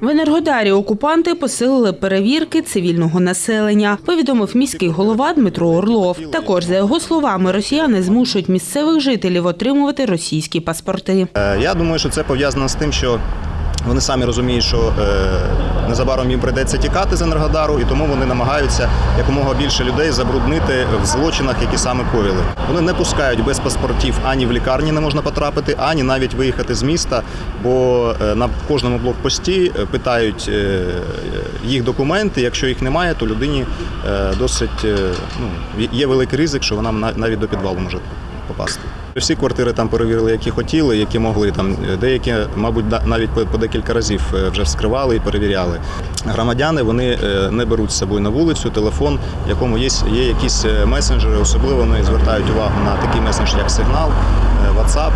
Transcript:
В Енергодарі окупанти посилили перевірки цивільного населення, повідомив міський голова Дмитро Орлов. Також, за його словами, росіяни змушують місцевих жителів отримувати російські паспорти. Е, Я думаю, що це пов'язано з тим, що вони самі розуміють, що е, незабаром їм прийдеться тікати з Енергодару, і тому вони намагаються якомога більше людей забруднити в злочинах, які саме коїли. Вони не пускають без паспортів ані в лікарні не можна потрапити, ані навіть виїхати з міста, бо е, на кожному блокпості е, питають е, їх документи. Якщо їх немає, то людині досить ну, є великий ризик, що вона навіть до підвалу може попасти. Всі квартири там перевірили, які хотіли, які могли. Там деякі, мабуть, навіть по, декілька разів е, вже вскривали і перевіряли. Громадяни вони е, не беруть з собою на вулицю телефон, в якому є, є якісь е, месенджери. Особливо вони звертають увагу на такий месендж, як сигнал, е, WhatsApp.